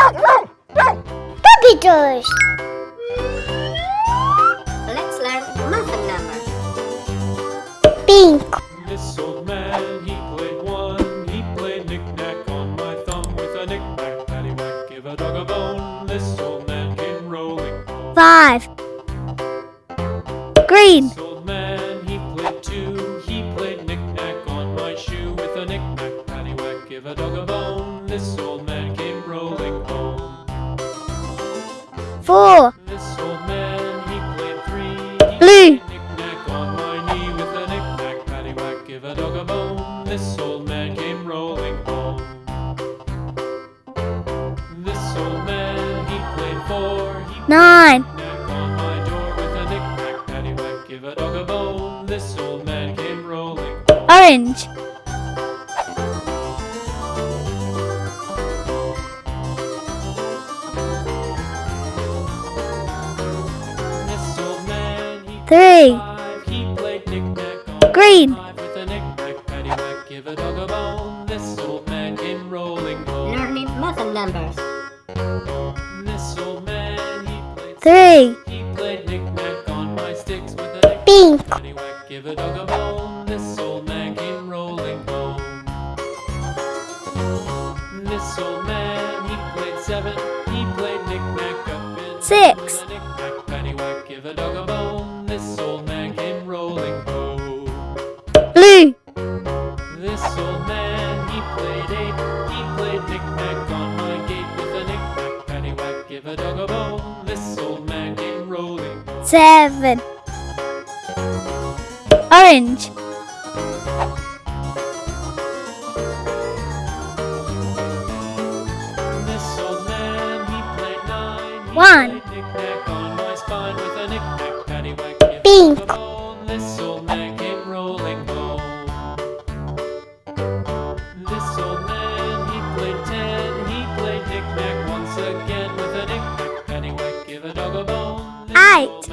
Puppy toys. Let's learn math numbers. Pink. This old man, he played one. He played knick-knack on my thumb with a knick-knack, paddywhack, give a dog a bone. This old man came rolling. Five. Green. This old man, he played two. He played knick-knack on my shoe with a knick-knack, paddywhack, give a dog a bone. This old man rolling home. Four. This old man, he played three. Blue. knick-knack on my knee with a knick-knack, paddywhack, give a dog a bone. This old man came rolling home. This old man, he played four. He Nine. knick-knack on my door knick-knack, knick-knack on my sticks with a Pink. paddywhack, knick-knack on my gate with a knick-knack, paddywhack, give a dog a bone. This old man came rolling. Seven. Orange. This old man, he played nine. He One. played dog